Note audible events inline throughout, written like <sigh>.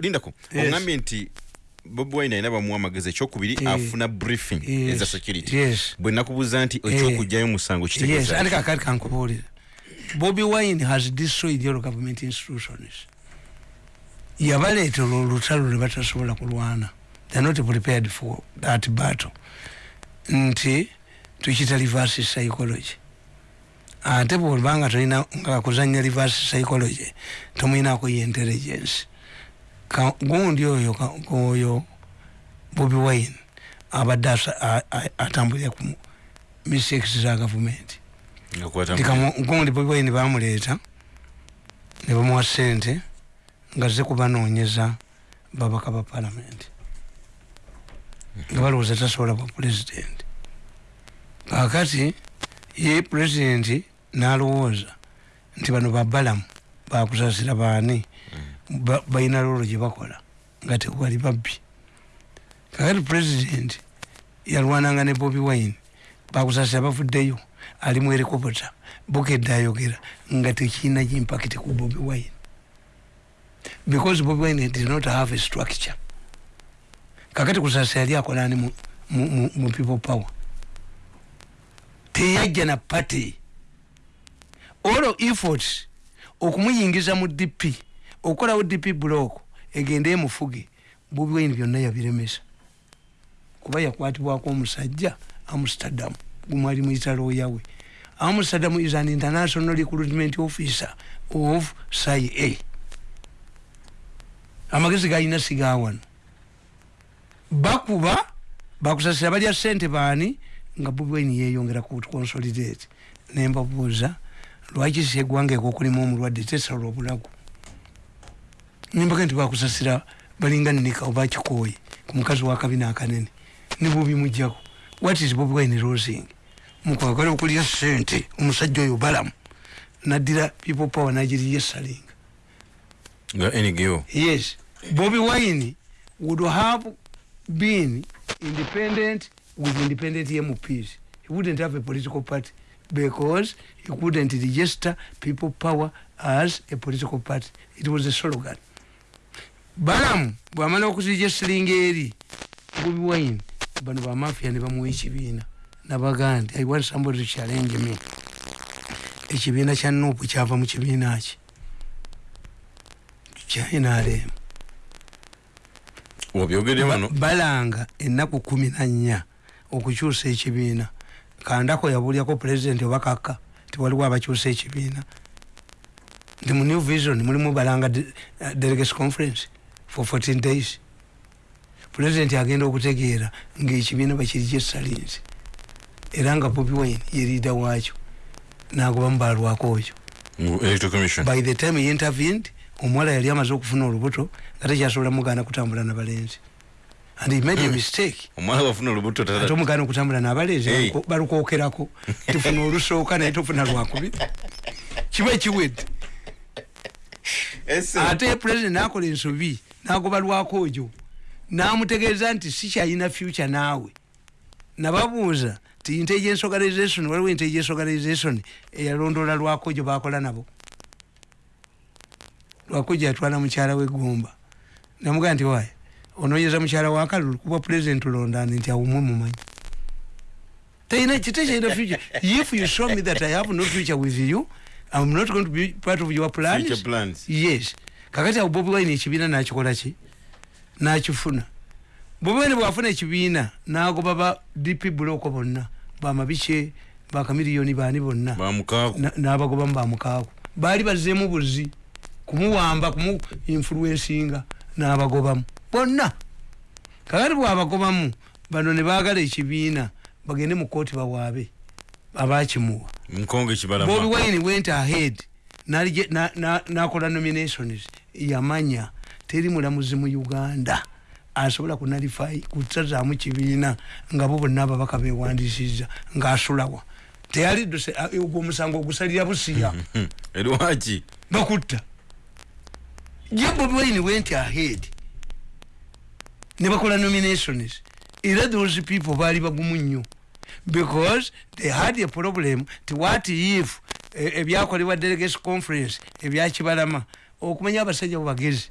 lindako ogambye nti bobi wine alina bamuwa amagezi ekyokubiri Eh. afuna briefing eza security. Bwe nakubuuza nti ekyokugjayo musango kakati kankubuulira. Bobi wine has destroyed your government institutions. Yabaleetera olutalo lwe batasobola kulwana. They're not prepared for that battle. Nti tukita reverse psychology ate bwolibanga tolina nga kuzanya reverse psychology tomwinako ye intelligence. Gundi oyo oyo bobi wine abadde asa- a- a- atambulira ku mistakes za gavumenti. Gundi bobi wine bamuleeta ne bamuwa sente nga ze kubanoonyeza babaka ba palamenti nga balowooza tasobola bwa pulezidenti kakati ye pulezidenti n'alowooza nti bano babalamu bakusasira baani? Ba- balina lolo gye bakola nga tewali babbi. Kakati pulezidenti yalwananga ne bobi wine bakusasira bavuddeyo ali mu helikopota bukedde ayogera nga tekirina impact ku bobi wine. Because bobi wine did not have a structure. Kakati kusasa yali akolani mu people power? Teyajja na party all efforts okumuyingiza mu dp okukolawo dp block egende emufuge bobi wine byonna yabiremesa. Kuba yakwatibwako omusajja amsterdam gumwali mwitaloya we. Amsterdam is an international recruitment officer of cia amagezi galina sigawano bakuba bakusasira balya sente baani nga bobi wine yeyongera ku consolidate. Nembabuuza lwaki si eggwanga ekokulimu omulwadde tesala obulago? Nimbaga nti bakusasira balinga nika oba kikoyi ku mukazi wa kabina akanene ne bubimujjako what is bobi wine losing? Mukwagala okulya sente omusajja oyo balamu. Naddira people power nagiriye salinga. Nga ngo yes. Bobi wine would have been independent with independent mps he wouldn't have a political party because he couldn't register people power as a political party. It was a slogan. Balamu bwamala okuregisteringa eri bobi wine bano bamafia ne bamuwa ekibiina nabagaa nti i want somebody to challenge me. Ekibiina kya nupu kyava mu kibiina ki? Kyanrm wabyogedde wano balanga ennaku kumi na nnya okukyusa ekibiina kandako yabuulyako pulezidenti oba kaka tiwaliwo abakyusa ekibiina. Nti mu new vision mulimu balanga uh, delegates conference for 14 days. Pulezidenti agenda okutegeera ngaekibiina bakiriki esalinzi era nga bobi wine yerida waakyo nagobamu balwako oyo. By the time he intervened omuwala yali amaze okufuna olubuto nga tekyasobola mugaana kutambula nabalenzi and he made a mistake. <clears throat> Omwana wafuna olubuto ate tata omugaana okutambula nabalenzi Hey. baluko- balukwokerako tufuna olusooka naye tofuna lwakubiri kiba ekiwedde ate president nakola ensobi nagoba lwakoojo namutegeeza nti sikyalina future naawe. Nababuuza ti intelligence organization waliwo intelligence organization eyalondola lwakojo bakola nabo. Lwakojo yatwala mukyala wegumba namugaa nti waye onoonyeza mukyala wakalulu kuba president londani nti awumwe mumanyi. Teina kitekyalina future. If you show me that i have no future with you i'm not going to be part of your plans. Future plans. yes. Kakati awo bobi wine ekibiina nakikola ki nakifuna bobi wine bwafuna ekibiina nagoba ba dp buloko bonna. Bamabike bakamiliyoni baani bonna. N'abagobamu bamukaaku baali bazzeemu buzi. Kumuwamba kumu influensinga n'abagobamu bonna. Kakati bwabagobamu bano ne baagala ekibiina bagende mu kooti bawaabe abakimuwa bobi wine went ahead n'alije- na- na- n'akola nominations yamanya teri mulamuzi mu uganda asobola kunalifai kutazaamu kibiina nga bo bonna ababaka bewandisiza ng'asulawa. Teyali ogwo omusango ogusalira busiya. <laughs> Erwaki bakutta ye bobi wine went ahead ne bakola nominations. Era those people baali bagumu nnyo. Because they had a problem ti what if eh, ebyakolebwa delegates conference ebyakibalama. Okumanya abasajja bubagezi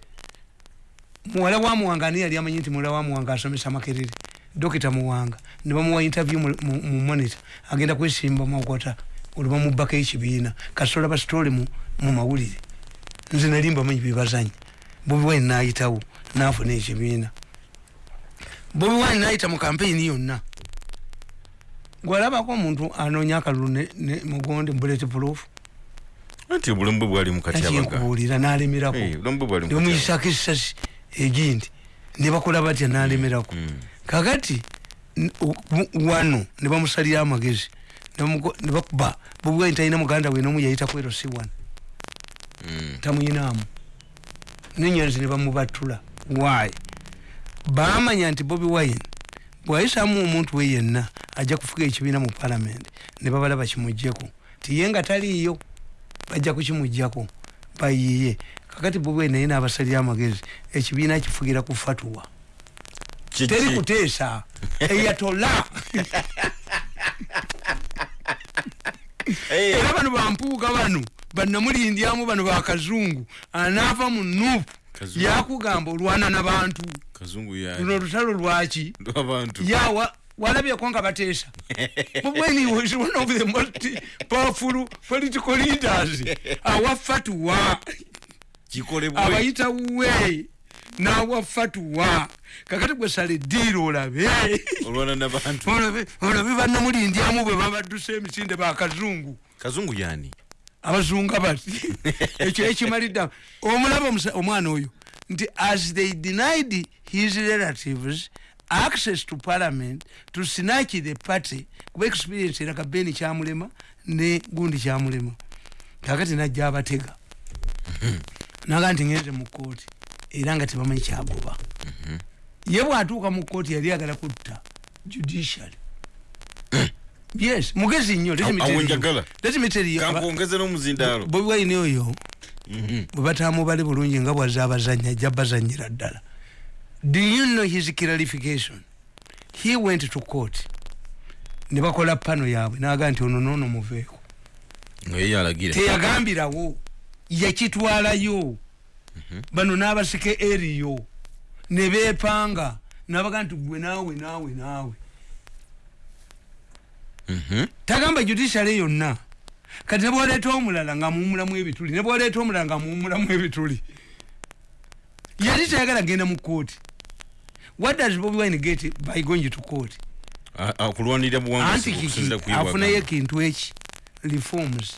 muwala wa muwanga ani yali amanyi nti muwala wa muwanga asomesa makerere. Dokita muwanga. Ne bamuwa interview mu, monitor. Agenda kwesimba mwokota olwo bamubbako ekibiina. Kasitola basitole mu, mawulire. Nze nali mbamanyi bebazanya bobi wine nayitawo nafuna ekibiina bobi wine nayita mu kampeyini yonna. Gwalabako omuntu anoonya akalulu ne, ne mugonde bullet proof. Anti obulamu bwe bwali mukatyabaga nkubuulira nalemerako nemuyisako esasi egindi. Nebakola batya nalemerako Mm. kakati wano nebamusalira amagezi nebamuko- nebakuba bobi wine talina muganda we nomu yayita kwero si wano Mm. tamuyinaamu nenyonzi nebamubatula wayi bamanya nti bobi wine bwayisamu omuntu we yenna ajja kufuga ekibiina mu palamenti ne babalaba kimugjeko tiye nga taliiyo bajja kukimugjako bayiye kakati bobi wine naye nabasalira amagezi ekibiina kifugira ku fatuwa. Teri kuteesa. <laughs> Eyatola. Era bano bampuuga bano banamulindyamu bano bakazungu anaava mu nuupu yakugamba olwana nabantu kazungu ya luno olutalo lwaki? Lwabantu. Yawa walabyeko nga bateesa. When he was one of the most powerful political leaders awa fatuwa kikolebwe. Abayita we nawa fatuwa kakati gwesala eddiiro olabe. Olabe banamulindyamu bwe babadduse emisinde bakazungu kazungu yani abazunga bati <laughs> ekyo ekimalidde omulaba omwana oyo nti as they denied his relatives access to parliament to snatch the party kuba experience eraga beni kyamulema ne gundi kyamulema. Kakati najja abatega. Naga nti ngenze mu kooti era nga tebamanyi kyagoba. Ye bwatuuka mu kooti yali agala kutta judiciary yes mugezi nnyo let me tell you. awenjagala Let me tell you, aba- kankwongeze n'omuzindaalo bobi wine oyo. Mhm. bwe batamubale bulungi nga bwaza abazanya ajja bazanyira ddala. Do you know his clarification? He went to court. Ne bakola pano yaabwe naga nti ono noono muveeko teyagambirawo yakitwalayo. Bano n'abasike eriyo ne beepanga nabaga nti gwe naawe naawe naawe. Mhm. Tagamba judiciary yonna. Kati ne bwoleeta omulala nga muwumulamu ebituli ne bwoleeta omulala nga muwumulamu ebituli. Yali tayagala genda mu kooti what does bobi wine get by going to court? A- a- kulwanirira anti buwanguzi kiki afunayo ekintu eki? Reforms.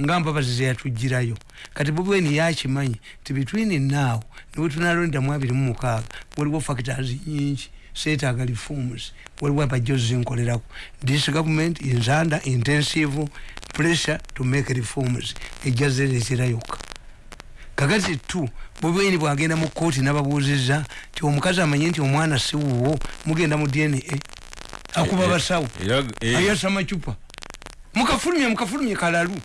Nga mpabazi zeyatugirayo kati bobi wine yakimanyi ti between now niwe tunalondamu abiri mu mukaaga waliwo factors nyingi seetaaga reforms waliwo abajozi zinkolerako this government is under intensive pressure to make reforms. Ejja zereetera yokka kakati tu bobi wine bwagenda mu kooti nababuuziza ti omukazi amanye nti omwana si wuwo mugenda mu dna akuba Eh, eh, basawo eh, ayasa macupa mukafulumye mukafulumye kalalu.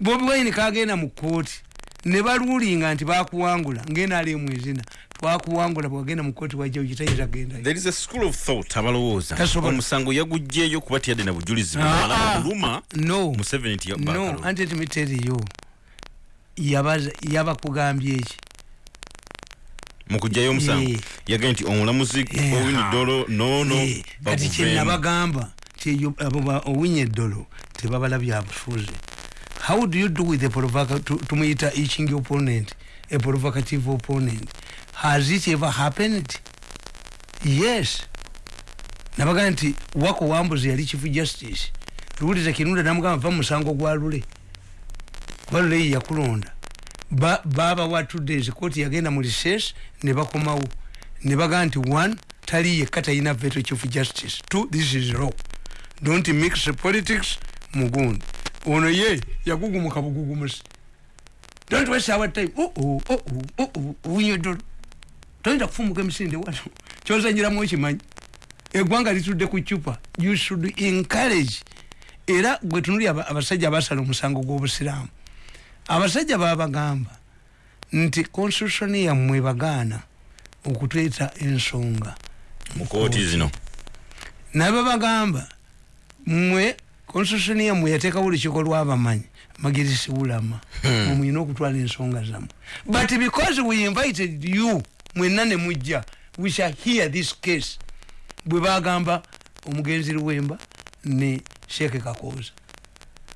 Bobi wine kagenda mu kooti ne baluulinga nti bakuwangula ngenaali emwezina twakuwangula bwagenda mu kooti wajja kitayinza gendayo there is a school of thought abalowooza. Tasobola. omusango yagugjeyo kuba tiyadde na bujulizi. Ah, ah. buluma no. Nti no anti timiteriyo yabakugambye eki mu kugjayo omusango Eh. yagambye nti omulamuzi Eh, owini ah. dolo noono Eh, kati kyenabagamba owinye eddolo tebabala byabufuzi how do you do with a tumuyita iching opponent a provocative opponent has it ever happened yes nabaga nti wako wambuzi yali chief justice luwuliza kinunda namugamba va musango gwa lule kuba lule ye yakulonda Ba- babawa two days kooti yagenda mu recess ne bakomawo ne bagaa nti one tali yekka talina veto chief justice two this is law don't mix politics mugundi ono ye yagugumuka bugugumusi don't waste our time oh oh oh oh oh owinyo ddolo toyinza kufumuka emisinde wano kyozanyiramu okimanyi eggwanga litudde ku cupa you should encourage. Era gwe tunuli aba- abasajja abasala omusango gw'obusiraamu. Abasajja babagamba nti constitution yammwe bagaana okutweta ensonga mu kooti zino. Nabe bagamba mmwe constitution yamwe yateekawo olukiiko lw'abamanyi magirisi ulama Hmm. mwina okutwala ensonga zammwe. But because we invited you mwenna ne mujja. We shall hear this case. Bwe bagamba omugenzi luwemba ne sheeke kakooza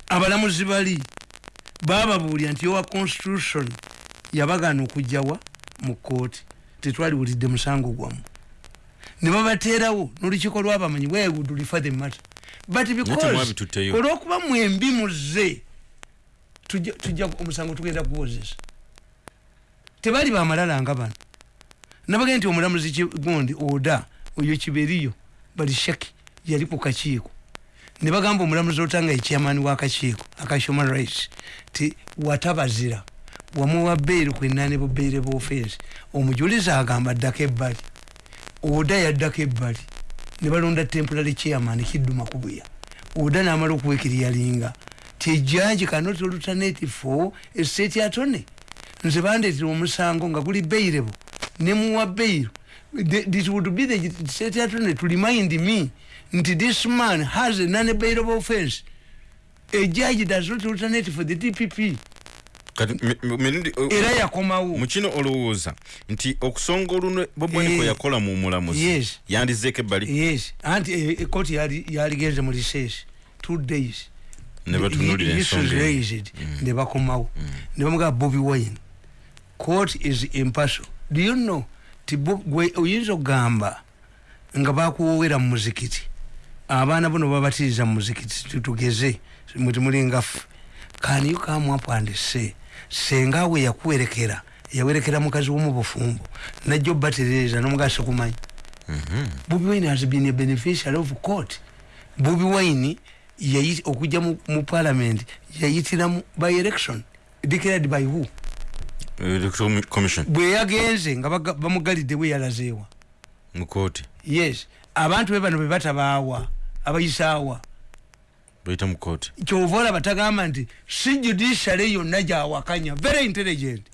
abalamuzi bali bababuulya nti owa constitution yabagana okujjawa mu kooti tetwaliwulidde musango gwammwe. Ne babateerawo n'olukiiko lwabamanyi bwewudulifa the matter? But because olwokuba mwembi muze tujja tujja omusango tugenda kuwozesa. Tebali bamalala nga bano nabage nti omulamuzi gundi oda oyo kiberiyo bali shaki yali ku kakiiko. Ne bagamba omulamuzi otanga ekyamaani wakakiiko aka human rights ti watabazira wamuwa beeri kwenane bubeere bwofensi omujulizi agamba addako ebbali. Oda yaddako ebbali ne balonda temporary chairman kidduma kubuya oda namala okuwekiriyalinga tijaji cannot alternate for a state attorney. Nze bandeetera omusango nga guli beirebo nemuwa beiro it would be the state attorney to remind me nti this man has a non-bailable offense. A judge does not alternate for the dpp era yakomawo. Mu kino olowooza nti okusonga olunwe bobwaniko Eh, yakola mu mulamuzi yandizeeko ebbali yes. Anti eh, ekoti yali- yaligenze mu recess two days. Ne batunulira Issues ensonga eyo. raised ne bakomawo. Ne bamugamba bobi wine court is impartial do you know ti Bo- gwe oyinza okugamba nga bakuwowera mu muzikiti? Abaana bono babatiriza mu muzikiti titugeze mutimuli ffe can you come up and say senga we yakuwerekera yawerekera mukazi womubufumbo najja obaterereza nomugasa kumanyi bobi wine has been a beneficiary of court. Bobi wine okujja mu, mu parliament yayitira mu by election. Declared by who bwe yagenze nga bamugalidde bwe yalazeewa. Mu kooti yes. Abantu be bano be batabaawa abayisaawa bayita mu kooti kyova olaba tagamba nti si judiciary yonna gyawakanya very intelligent.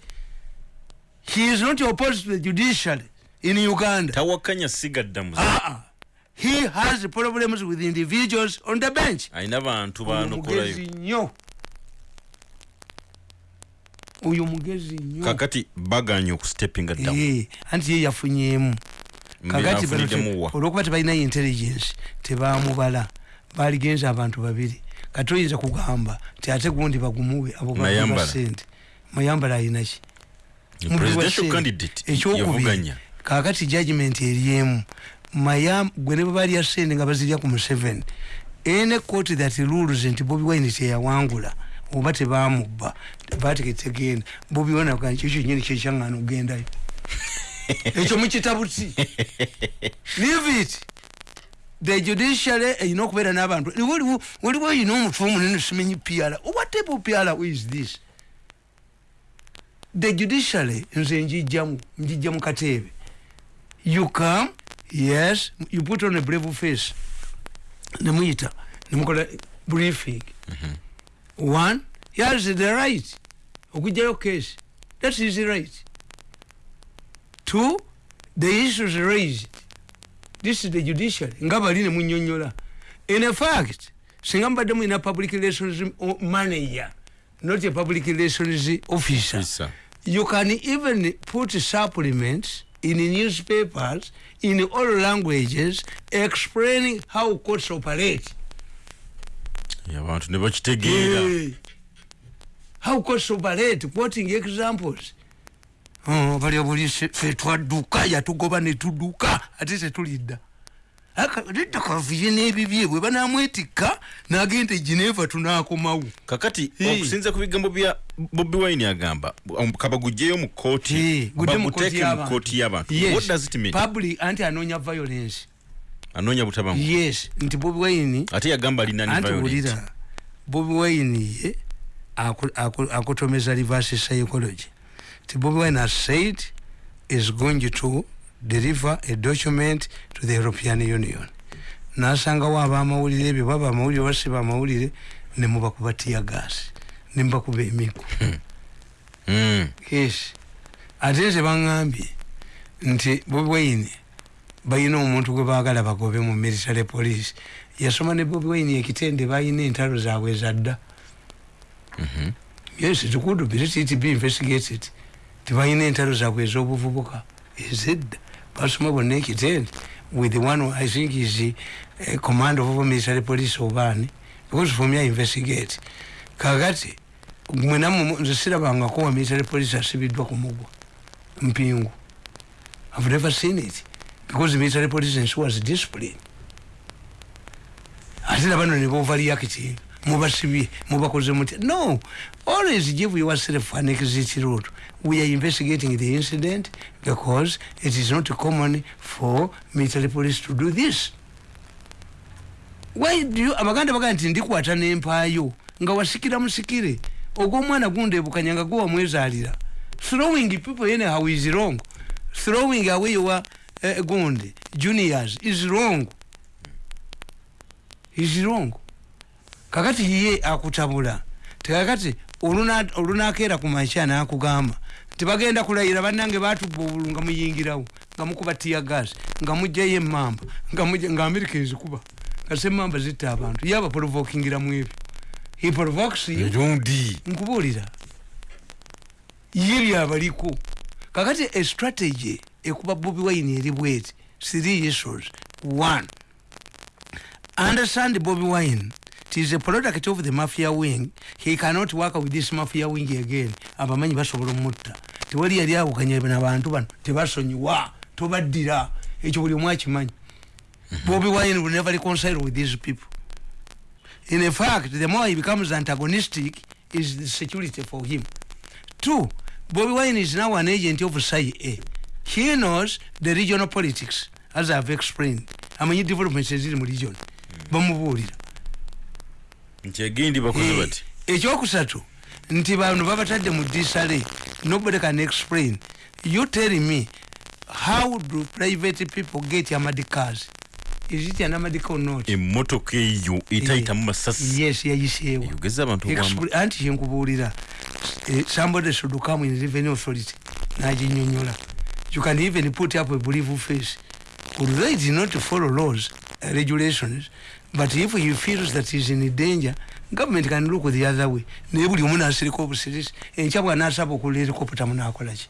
He is not opposed to the judiciary in uganda. Tawakanya sigaddamuzi Ah, he has problems with individuals on the bench. Alina bantu banokolayo nnyo oyo mugezi nnyo. Kakati baganye okusitepinga ddamu. Eh, anti ye yafunyemu kakati bano te- afuniddemuwa olwokuba tebalinayo intelligence tebamubala. Baligenza abantu babiri. Kati oyinza kugamba ti ate gundi bagumuwe abo Mayambala. bakuba sente mayambala ayinaki ekyokubiri kakati judgment eriemu. Mayam gwe ne bwe balya sente nga bazirya ku museveni ene court that rules nti bobi wine teyawangula oba tebamubba bategetegenda bobi wine agaa kyo kyenyini kyekyaŋŋana okugendayo ekyo <laughs> mukitabuti leave it. The judiciary erina okubeera n'abantu. Waliwo oyina omutwe omunene simenyi piara what type of piara is this? The judiciary nze njijjamu njijja mu kateebe you come yes you put on a brave face. Nemuyita nemukola briefing. One he has the right okugjayo case. That is right. Two the issues raised. This is the judiciary. Nga bali nemunyonyola in fact singa mubadde mulina public relations manager not a public relations officer. Officer. you can even put supplements in newspapers in all languages explaining how courts operate. Abantu ne bakitegeera Hey. How courts operate quoting examples Oh, bali obuli se- fe twadduka yatugoba ne tudduka ate tetulidda Aka- lidda kavuye n'ebibye bwe banamwetikka n'agenda e geneva tunaakomawo kakati Hey. okusinza ku bigambo bya bobi wine agamba um, kabagugjeyo mu kooti Eh, gudde mu kooti baguteeke mu y'abantu. kooti y'abantu Yes. what does it mean? Public anti anoonya violence. Anoonya butabamu yes nti bobi wine ate yagamba alina ni anti bobi wine ye aku- akutomeza reverse psychology. Ti bobi wine has said is going to deliver a document to the european union. Nasangawo abamawulire ebyo baba amawulire basiba amawulire nemubakuba tiyagasi nemubakuba emigo Mm. yes. Ate nze baŋŋambye nti bobi wine balina omuntu gwe baagala bagobe mu military police. Yasoma ne bobi wine ekitende balina entalo zaabwe ezadda. Yes it could be let it be investigated. Tibalina entalo zaabwe ez'obuvubuka ezedda basoma bonna ekitende with the one i think is uh, command of military police obaani because for me i investigate. Kakati mwenamu nze sirabangako wa military police asibiddwa ku mugwa mpingu. I've never seen it because military police ensures discipline ate nabano ne bovareacting mubasibye mubakoze mutya no always give yourself an exit route we are investigating the incident because it is not common for military police to do this. Why do you abaganda bagaa nti ndikwata n'empaayo nga wasikira musikire ogw'omwana gundebukanya nga gwe wamwezaalira throwing people anyhow is wrong. Throwing away your uh, gundi juniors is wrong. Is wrong kakati ye akutabula tekakati oluna- olunakeera ku makya nakugamba tibagenda kulayira bannange batubba obulu nga muyingirawo nga mukuba tiya gas nga mugjayo emamba nga amerika ezikuba nga semamba zitta abantu ye abaprovokingira mu ebyo. He provokes you? Erundi nkubuulira. Ye byabaliko. Kakati a strategy ekuba bobi wine eri bweti three issues. One understand bobi wine is a product of the mafia wing. He cannot work with this mafia wing again. Abamanyi basobola omutta. Tewali yali awukanya nabantu bano. Tebasonyiwa. Tobaddira. Ekyo buli omu akimanyi. Bobi wine will never reconcile with these people. In fact the more he becomes antagonistic is the security for him. Two bobi wine is now an agent of cia he knows the regional politics as i've explained. Amanyi developments eziri mu region. Bamubuulira nti egindi bakoze Eh, bati? ekyokusatu nti bano babatadde mu disale nobody can explain. You tell me how do private people get amadicars is it an amadika or not? Emmotoka eyo etayitamu masasi. yes yayiseewo anti kyenkubuulira eh, somebody should come in revenue authority naginyonyola. You can even put up a believe face. Although it is not to follow laws regulations but if he feels that he is in danger government can look the other way. Naye buli omu nasirika obusirisi enkya bwanasaba okula helicopter munakolaki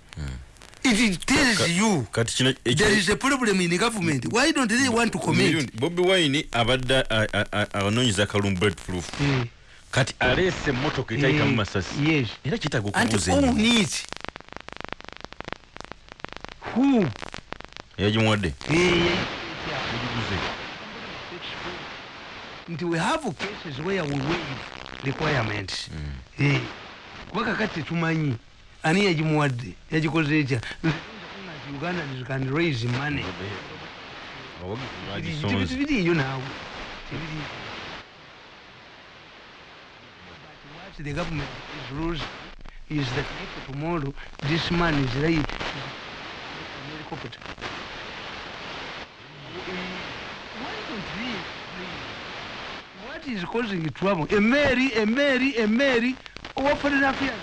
it tells you. kati kino there is a problem in government. Why don't they want to comment bobi wine abadde a- a- a- anoonyeza akalum bulletproof. Eh, kati aleese emmotoka etayitamu eh, masasi. Era kitaaga and okubuuza own ennyo it who yagimuwadde Yagiguze. Nti we have cases where we waive requirements mm. Eh, kuba kakati tumanyi ani yagimuwadde yagikoze etya uganda can raise money. Biriyo naawe. Tebiriyo. The government is losing is that if tomorrow this man is right what is causing trouble a mary a mary a mary. Owa foreign affairs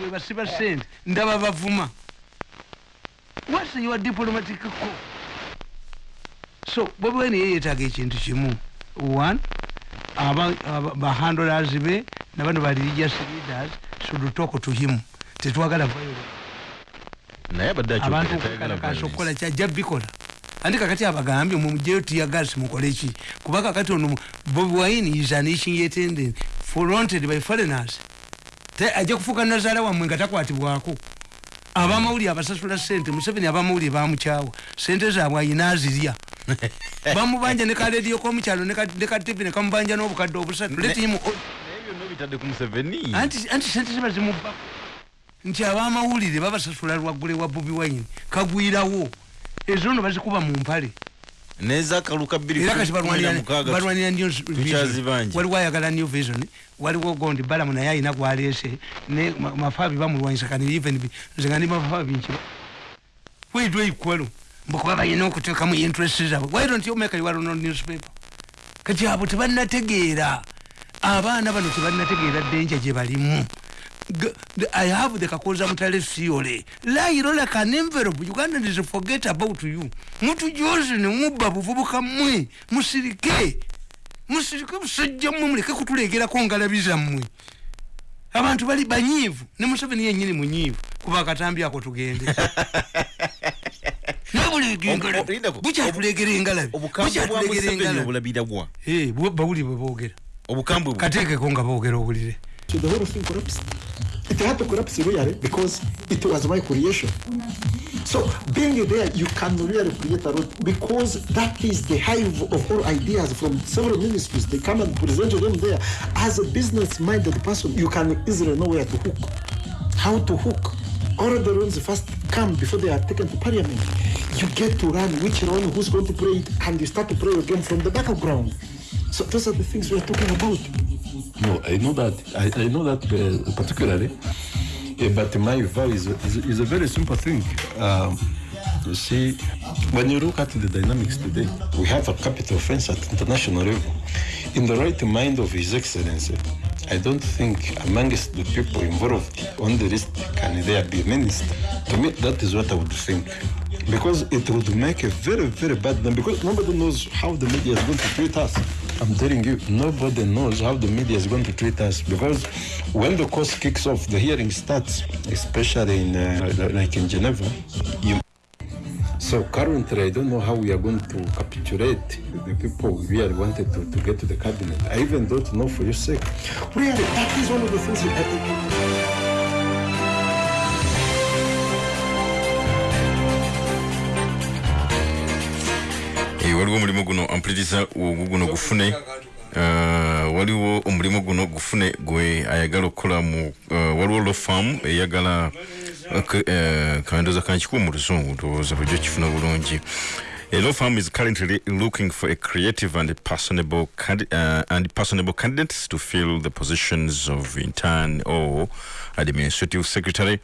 bwe basiba sente. Ndaba bavuma what's your diplomatic call so bobi wine ye yetaaga ekintu kimu. One aba- aba- bahandlers be nabano ba religious leaders should talk to him. Tetwagala violence. Naye abadde abantu akyogera tayagala okukalakasa okukola violence. kyajja bikola andi kakati abagambye mumujeyo tiyagasi mukole ki? Kuba kakati ono bobi wine is an issuing attendant fronted by foreigners. Ajja kufuuka nazaala wammwe nga takwatibwako. Abamawulire abasasula sente museveni abamawulire bamukyawa sente zaabwe ayina azirya. <laughs> Bamubanja ne kalediyo komukyalo ne ka- ne kativi nekamubanja n'obukadde obusatu. Anti sente ziba zimubbako. Nti abamawulire babasasula lwaggule wa bobi wine. Kagwirawo ezo no bazikuba mu mpale. Nezakaluka era kati balwanira balwanira new tukyazibanja. waliwo ayagala new vision waliwo gondi balamu naye ayina gwaleese. Ne ma- mafaabi bamulwanyisa kani even bi- nze nga ndi mafaabi nkiba. Where equal mbukuba balina okuteekamu interest zaabwe. Why don't you make your own newspaper? Kati abo tebalinategeera abaana bano tebalinategeera ddenja gye balimu. G- the- i have the kakoza mutale theory lie like an envelope ugandans forget about you. Mutujoze nemubba buvubuka mmwe musirike. Musirike busajja mmwe muleke kutulegerako ngalabi zammwe abantu bali banyiivu ne museveni yenyini munyiivu kuba akatambi ako tugende. <laughs> Ob- Linda ko- bukyatulegera engalabi obukambwe bwa bukyatulegera museveni engalabi obulabira bwa? Eh, bwe- bawuli bwe boogera. Obukambwe bwe kateekeko nga boogera owulire The whole thing collapsed. It had to collapse really because it was my creation. So being there, you can really create a lot because that is the hive of all ideas from several ministries. They come and present them there. As a business-minded person, you can easily know where to hook, how to hook. All the rules first come before they are taken to parliament. You get to run which run, who's going to play it, and you start to play again from the battleground. So those are the things we are talking about. No, I know that. I, I know that uh, particularly. Uh, but my vow is, is, is a very simple thing. Um, you see, when you look at the dynamics today, we have a capital offense at international level. In the right mind of His Excellency, I don't think amongst the people involved on the list can there be a minister. To me, that is what I would think. Because it would make a very, very bad name. Because nobody knows how the media is going to treat us. I'm telling you, nobody knows how the media is going to treat us. Because when the course kicks off, the hearing starts, especially in uh, like in Geneva. You so currently, I don't know how we are going to capitulate the people we really wanted to, to get to the cabinet. I even don't know for your sake. Really, that is one of the things waliwo omulimu guno ampuliriza guno gufune Uh, waliwo omulimu guno gufune gwe ayagala okukola mu uh, waliwo lofam eyagala uh, kandoza kankikuwa mu luzungu ndowooza bujjo kifuna bulungi A law firm is currently looking for a creative and personable candi- uh, and personable candidates to fill the positions of intern or administrative secretary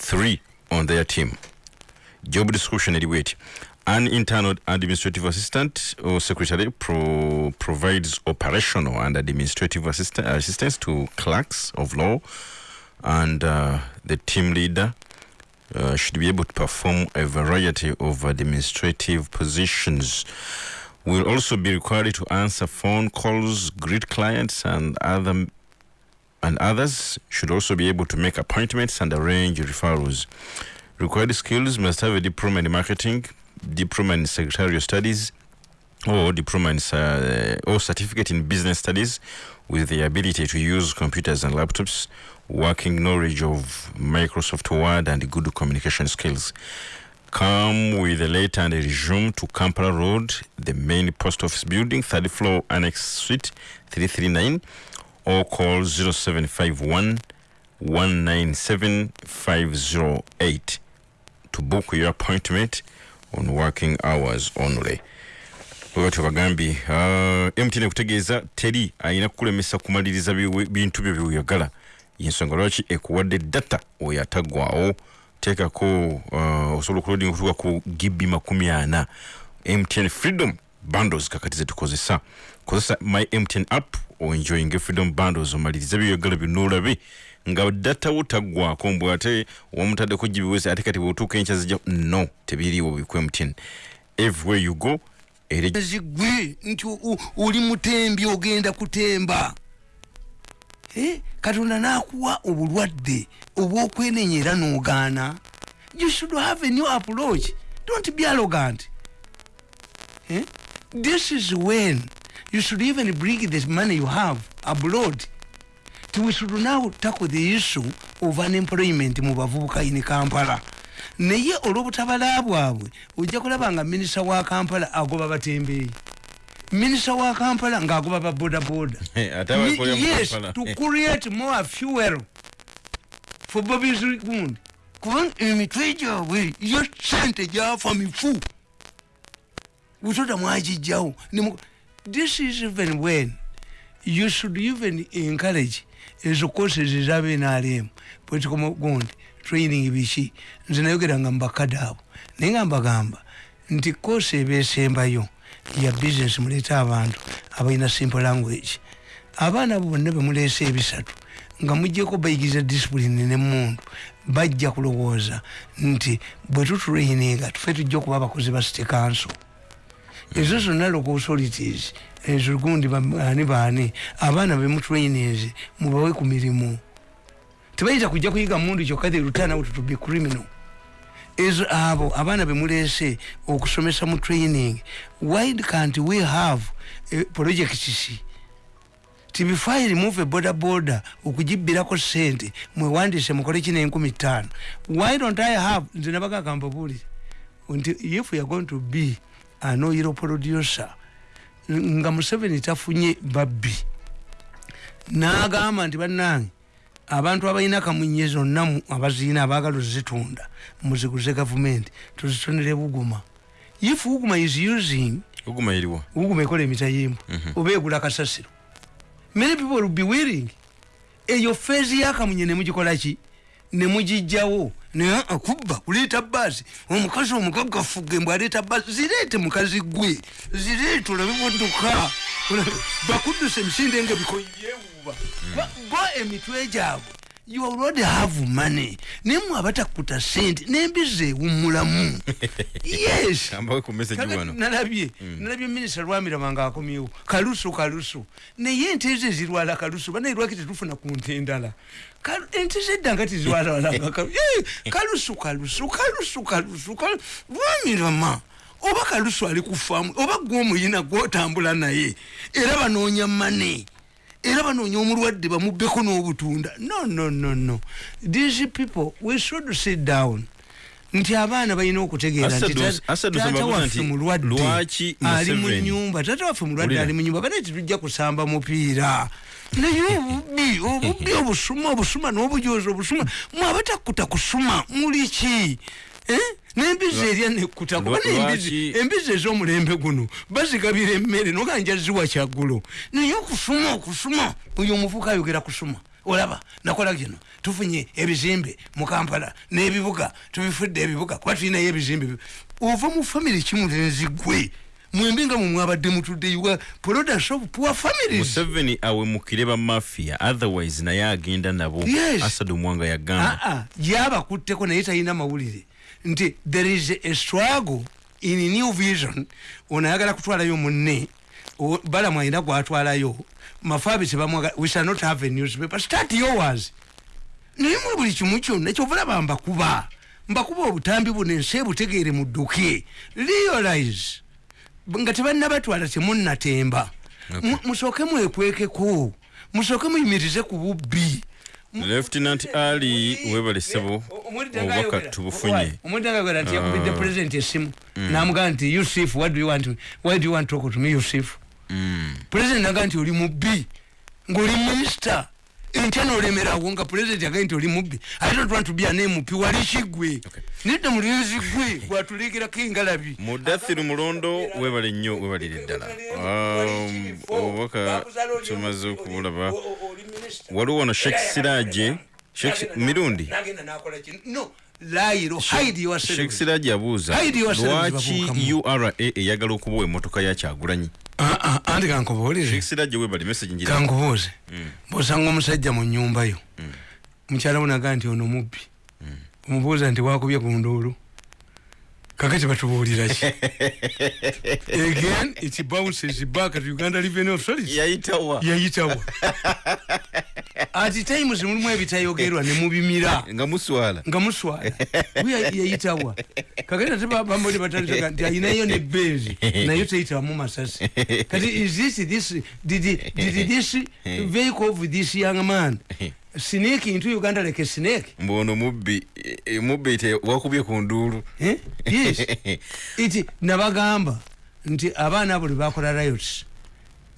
three on their team. job description eti an internal administrative assistant or secretary pro provides operational and administrative assist assistance to clerks of law and uh, the team leader uh, should be able to perform a variety of administrative positions will also be required to answer phone calls greet clients and other and others should also be able to make appointments and arrange referrals. Required skills must have a diploma in marketing, diploma in secretarial studies, or diploma in uh, or certificate in business studies with the ability to use computers and laptops, working knowledge of Microsoft Word and good communication skills. Come with a letter and a resume to Kampala Road, the main post office building, third floor, Annex Suite 339, or call 0751 197 508 to book your appointment on working hours only. bwebati bagambye uh, mtn kutegeeza teri ayina kukulemesa kumaliriza bintu byo byeyagala yensonga lwaki ekuwadde data oyo ataggwawo teekako uh, osobola okulodinga okutuuka ku gibi makumi ana. Mtn freedom bundles kakati zetukozesa kozesa my mtn app oenjoyinga freedom bundles omaliriza byoyagala byonna olabe nga data wo taggwako mbwe ate wamutaddeko gibiweze ate kati bweotuuka enkya zijja no tebiriiwo biku mtn everywhere you go zigwe nti oli mutembi ogenda kutemba. Eh, katonda nakuwa obulwadde obwokwenenya era nogaana. You should have a new approach. Don't be arrogant. Eh? this is when you should even bring the money you have abroad we should now tackle the issue of unemployment mu bavubuka in kampala. Naye olw'obutabala bwabwe ojja kulaba nga minisita wa kampala agoba batembeeyi minisita wa kampala ng'agoba babodaboda abakolera <laughs> mu yes to create more fuel for bobis gundi kubanga emitwe gyabwe yo sente gyafa mifu. Butota mwagijjawo this is even when you should even encourage ezo courses ezabenalemu political gundi training biki? Nze nayogeranga mubakadde abo. Naye nga mbagamba nti course eba esembayo ya business muleeta abantu abalina simple language. Abaana bo bonna bemuleese ebisatu nga mujjeko bayigiriza disipulini nemundu bajja kulowooza nti bwe tutraininga tufe tujja okuba abakozi ba city council ezo zonna local authorities ezo gundi baani baani abaana bemutrainings mubawe ku mirimu tebayinza kujja kuyiga mundu kyokka the return out to be criminal. Ezo abo abaana bemuleese okusomesa mu training. Why can't we have eh, projects tibifai remove a border border okugibbirako sente mwewandise mukole kino enkumi ttaano. Why don't i have nze nabagagamba buli nti if youare going to be an oil producer. Nga museveni tafunye babbi. N'agamba nti bannange abantu abalina kamunye zonna abaziina abaagala ozitunda muziguze gavumenti tuzitonere buguma. If buguma is using uguma eriwa buguma ekola emitayimbu oba egula kasasiro. Many people will be willing. Eyo feezi yakamunye nemugikolaki nemugijjawo naye akubba kuleeta baasi omukazi omugaggafuge mbw aleeta baasi zireete mukazi gwe zireete olabe motoka bakuddusa emisinde nga bikoyewuba bo emitwe gyabwe you already have money. Naye mwe abatakuta sente nembizi ewummulamu <laughs> yes. Ku Kaka wano. nalabye nalabye minisita lwamirama nga akomyewo kalusu kalusu. Naye ente ezo ezirwala kalusu. Banaye lwaki tetufuna ku nte endala? Ente zedda nga tizirwalalanga <laughs> kalusu kalusu kalusu kalusu kalu- lwamirama oba kalusu ali kufaamu oba gwomuyina gwotambula naye era banoonya mane era banoonya omulwadde bamubbeko n'obutunda. No no no no. These people we should sit down. Nti abaana balina okutegeera nti Asadu- ta- Asadu taata Samabuza waffe mulwadde ali mu nyumba taata waffe mulwadde ali mu nyumba bane tetujja kusamba mupiira. Naye obubbi obubbi obusuma obusuma n'obujozi obusuma mwabatakuta kusuma muli ki? N'embizi erya nekkuta kuba embizi ez'omulembe guno. Bazigabira emmere noganja ziwa kyaggulo naye okusuma okusuma. Oyo omuvuka ayogera kusuma. Olaba nakola kino tufunye ebizimbe mu kampala n'ebibuga. Tubifudde ebibuga kuba tulinayo ebizimbe. Bi- ova mu famiry kimulenzi gwe mwembe nga mwe mwabadde mutudde iwa products of poor families. Museveni awemukire ba mafia otherwise naye agenda nabo. Yes. asadu mwanga yagamba. Aa yabakutteko naye talina mawulire nti there is a struggle in new vision. Ono ayagala kutwalayo munne. Balamu alina gwatwalayo. Mafabi tebamwagala we shall not have a newspaper. Start yours. Naye muli buli kimu kyonna kyovalaba mbakuba. Mbakuba obutambi buno ensi ebutegeere mudduke realize. Nga tebannabatwala temunnatemba Mu- musooke mwekwekeko. Musooke muyimirize ku bubbi lieutenant ali webale sebo obubaka tubufunye. Omudagagera nti yakubidde president esimu namugamba nti yusuf what do you want why do you want to talk to me yusuf? Mm. president naga nti oli mubbi ngaoli minister entya nolemerawo nga president agaye nti oli mubbi i don't want to be an mp wali kigwe nedda mulinzi gwe gwatulegerako engalabi mudathiru mulondo webale nnyo webalire ddala. Um, obubaka tumaze okubulaba waliwo wano shek siraje mirundi? Shek siraje abuuza lwaki ura eyagala okubawa emotoka ya kyagulanyi? Ah, ah, anti kankubuulire. Siraje webale message ngira kankubuuze. Bwosanga omusajja mu nyumba yo. Mukyala we nagaa nti ono mubbi omubuuza nti wakubye ku nduulu kakati batubuulira ki <laughs> again it bounces back to uganda revenue authority. Yayitawa yayitawa <laughs> ati times mulimu ebitayogerwa ne mubimira. Nga muswala. Nga muswala. We yayitawa kakati ate bamboli batandika nti ayinayo ne bezi. Nayo teyitawamu masasi. Kati is this this did, did this <laughs> vehicle of this young man snake into uganda like a snake? Mbono mubbi e- e, mubbi te wakubye ku nduulu eh? yes. <laughs> Iti nabagamba nti abaana abo lwebakola riots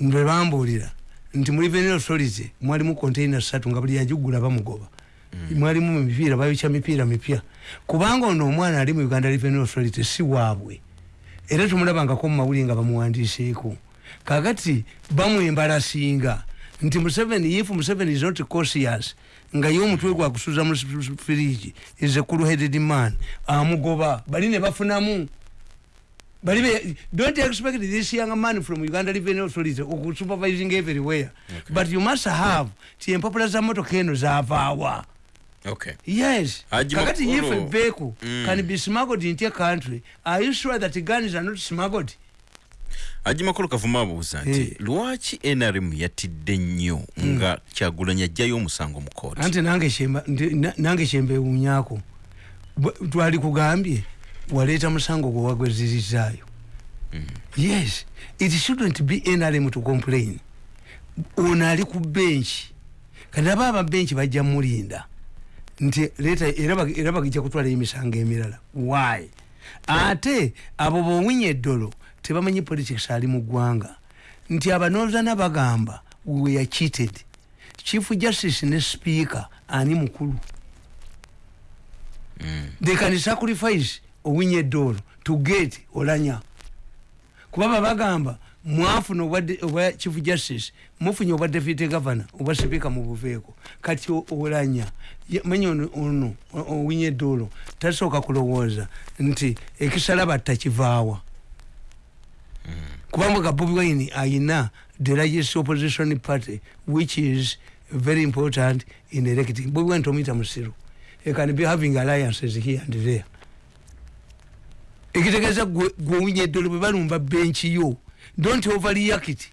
lwe bambuulira nti muri venal authority mwalimu container satu nga buli yagigula bamugoba. Mwalimu mipiira bayokya mipiira mipya. Kubanga ono omwana ali mu uganda revenue authority si waabwe. Era tumulabangako mu mawuli nga bamuwandiiseeko kakati bamwembalasinga nti museveni if museveni is not cautious nga ye omutwe gwakusuza mu firiji is a cool headed man amugoba. Bali ne bafunamu. Bali don't expect this young man from uganda revenue authority okusupervising everywhere. Okay. but you must have ti empapula za motoka eno zavaawa okay. Yes. Kakati if vehicle Mm. can be smuggled into a country are you sure that guns are not smuggled aji makulu kavuma abuuza nti Eh. lwaki nrm yatidde nnyo nga kyagulanyi ajjayo omusango mu kooti anti nange Bwe- twali kugambye waleeta musango gwe wagwezirizaayo. Yes it shouldn't be nrm to complain. Ono ali ku benchi. Kati aba ababenchi bajja mulinda nti leeta era bag- era bagijja kutwala emisango emirala. Why? Ate abo bowinya eddolo tebamanyi politics ali mu ggwanga. Nti abanozana bagamba we are cheated. Chief justice ne speaker ani mukulu. They can sacrifice owinya eddolo to get olanya kuba babagamba mwafuna obwa chief justice mufunye obwa deputy governor obwa speaker mubuveeko kati olanya Ye- manya ono- ono o- owinya eddolo tasooka kulowooza. Nti ekisala takivaawa kubanga ga bobi wine ayina the largest opposition party which is very important in electing. Bobi wine tomuyita musiru he can be having alliances here and there. Ekitegeeza gwe gwe owunya eddolo bwe balumba benchi yo. Don't overreact.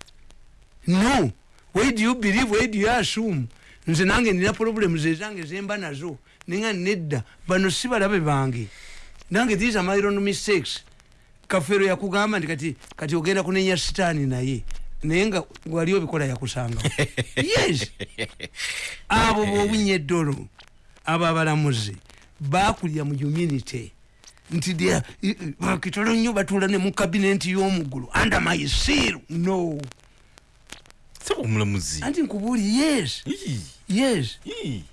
No. Where do you believe where do you assume? Nze nange nina problems ezange zemba nazo. Ninga nedda. Bano si balabe bange. Nange these are my own mistakes kafero yakugamba nti kati kati ogenda kunenya sitaani naye naye nga wali obikola yakusanga <laughs> yes. Abo bowinya eddolo abo abalamuzi bakulya mu humility nti bakitolo nnyo batuula ne mu kabinenti y'omuggulu under my seal no. Omulamuzi. Anti nkubuuli yes. Yes.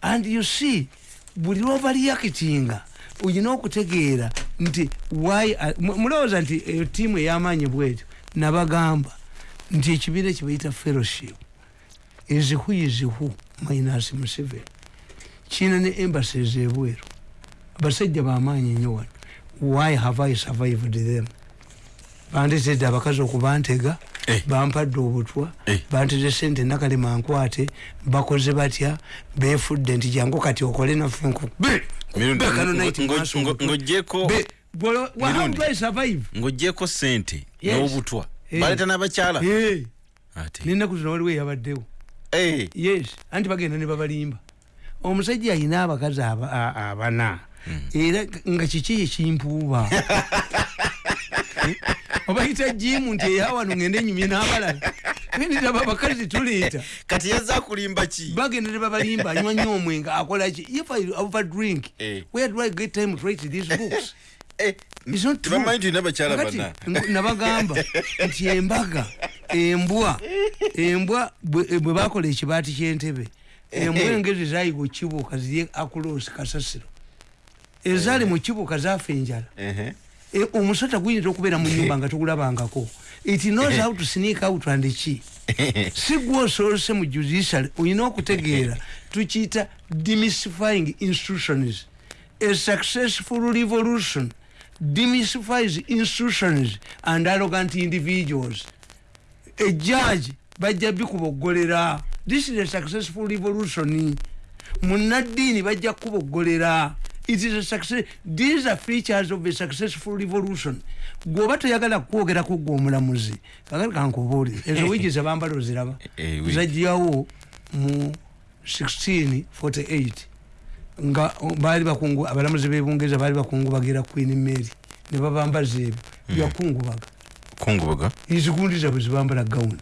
And you see buli lwobalyakitinga olina okutegeera nti why mu- mulowooza nti eyo tiimu ey'amaanyi bwetyo nabagamba nti ekibiina kyebayita fellowship is who minus museveni. Kiina ne embassies ebweru. Abasajja bamaanyi nnyo wano. Why have i survived them? Bandetedde abakazi okubantega Eh. bampadde obutwa Eh. banteze sente nakalema nkwate bakoze batya befudde nti jangu kati okole naffe nku- Be- Mirundi, be kano ngo- night ngo- maaso ngo- obutwa. ng'oggyeko- Be- bw'olo- well, how Mirundi. do I survive? ng'oggyeko sente Yes. n'obutwa. Eh. baleeta n'abakyala. Eh, ate. N'ennaku zino waliwo eyabaddewo. Eh, yes. Anti bagenda ne babalimba. Omusajja ayina abakazi abana. Era nga kiki ekimpuuba? <laughs> Obayita jimu nti eyawano ngende enyumye n'abalala ndiraba abakazi tuleeta <laughs> kati yazza kulimba ki bagenda ne babalimba anywa nnyo omwenga <laughs> akola ki if i overdrink Eh. where do i get time to write these books? <laughs> Eh, nabagamba nti embaga embwa embwa bwe bwe bakola ekibaati kyentebe embwa engezi zayiga okibuuka ziri akulosi kasasiro. Ezaali mu kibuuka zaafa enjala. Omusota guyinza okubeera mu nyumba nga togulabangako it knows how to sneak out and ki si gwe osoose mu judiciary olina okutegeera tukiyita demystifying institutions a successful revolution demystifies institutions and arrogant individuals. A judge bajja bikuboggolera this is a successful revolution. Munaddiini bajja kuboggolera it is a success these are features of a successful revolution. Gwoba toyagala kwogerako gwe omulamuzi kakati kankubuulire <laughs> ezo wigi zebambala oziraba. Eh, wigi. zajjawo mu 1648 nga baali bakungu abalamuzi bebungereza baali bakungubagira queen mary. Ne babambaza ebyo. Byakungubaga kungubaga. Izigundiza bwe zibambala gawuni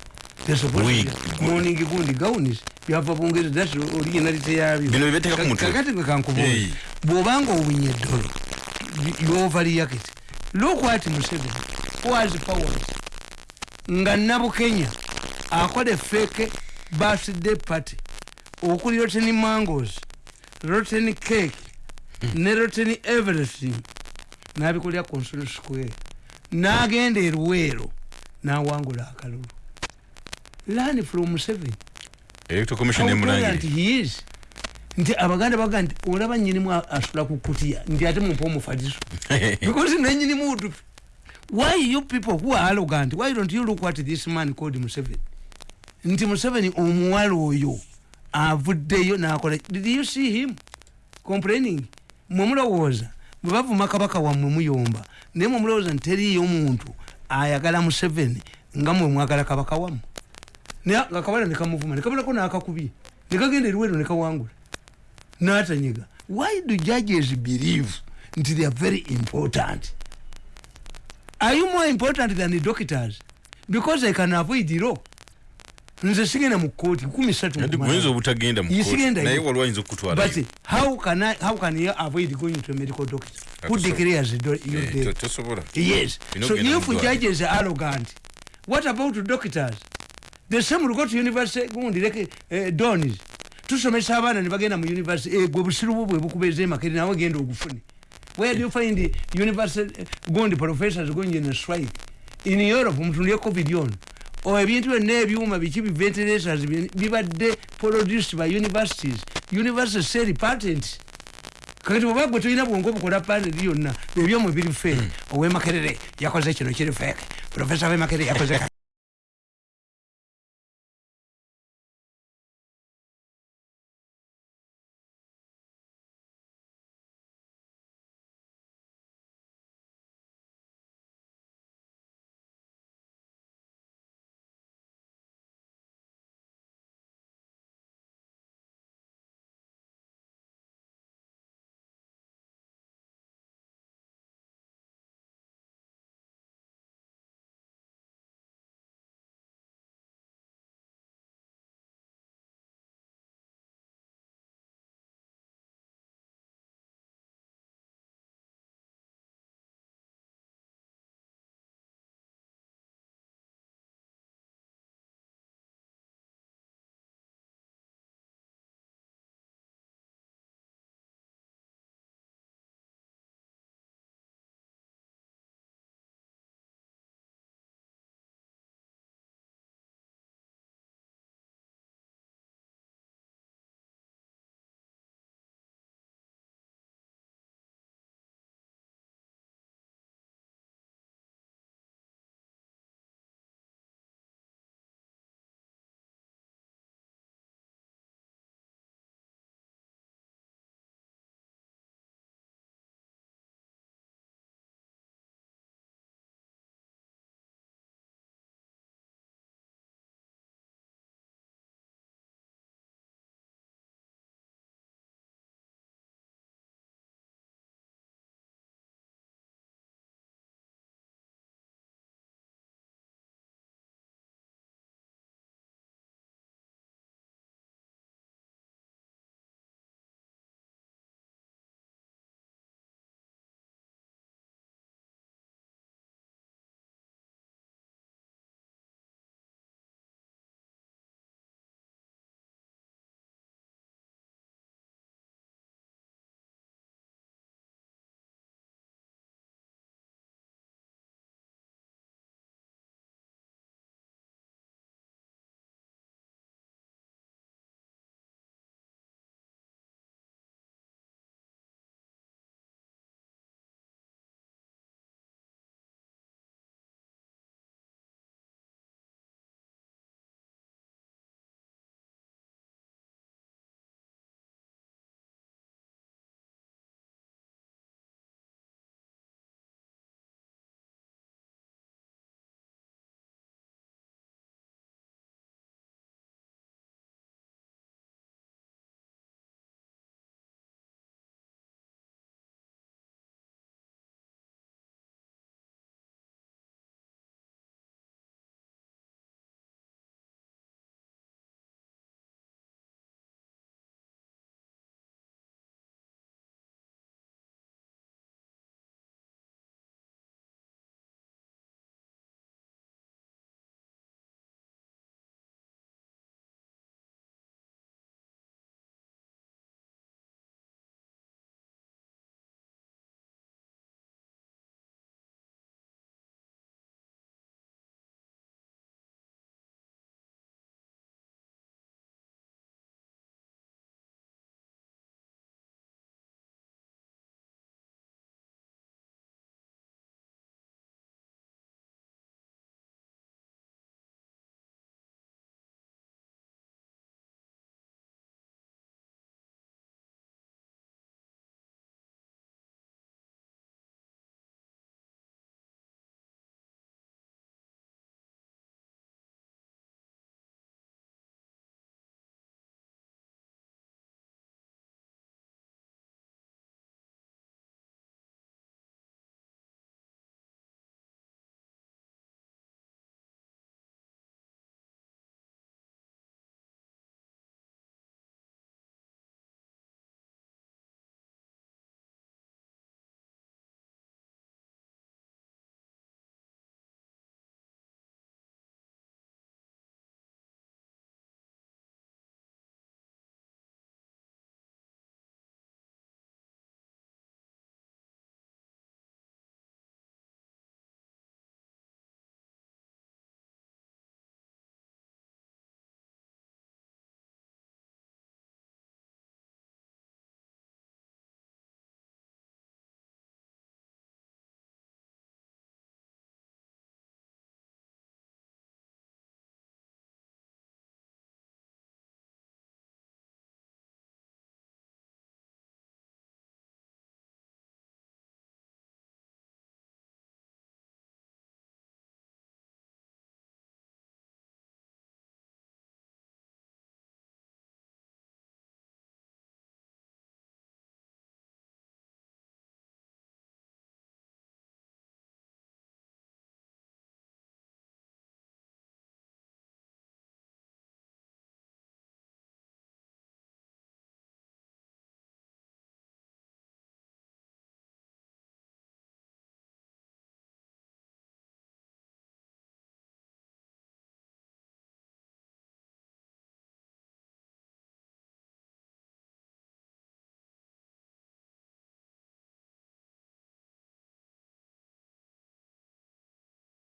Wig. morning gundi gawunis byava bungereza thats originality yabyo. Bino bye beteeka ku mutwe. kakati gwe kankubuuza Hey. Bw'obanga owunya eddolo yovaliyakit look what museveni was powers nga nabukenya akola efeeke birthday party okuli rotten mangos rotten cake ne rotten everything nabikolera consol square. Nagenda eruweero nawangula akalulu. Learn from museveni. Electoral commission emulangire he is nti abaganda baga nti olaba nyinimu asula ku kutiya nti ate mumpa omufaliso <laughs> because nenyinimu utupi why you people who are arrogant why don't you look what this man called museveni? Nti museveni omuwala oyo avuddeyo nakola did you see him complaining? Mwemulowooza bwe bavuma kabaka wammwe muyomba naye mwemulowooza nti teriyo omuntu ayagala museveni nga mwe mwagala kabaka wammwe. Naye nga kabala nekamuvuma nekabalako nakakubye nekagenda eriweero nekawangula natanyiga why do judges believe nti they are very important? Are you more important than the doctors? Because i can avoid law. Nze sigenda mu kooti kumi satu Nadi guyinza obutagenda mu Ye kooti, sigenda naye yo. waliwo ayinza okukutwalayo but how can I, how can you avoid going to a medical doctor? Who declares your Eh, death tosobola. Yes. So if judges are arrogant what about doctors? The same will go to university gundi leke eh, donis tusomesa abaana ne bagenda mu university eh, gwe busiru bwo bwe bukubeeza emakeri nawe genda ogufune. Where do you find university eh, gundi professors going in a strike? In europe mutundu ye covid ono o ebintu byonna ebyuma biki bi ventilators bi- bibadde produced by universities. Universities sell patents kakati oba gwe tolina bwongo bukola paneli yonna ebyomwe biri fe owemakerere yakoze kino kiri feke profesa wemakerere yakoze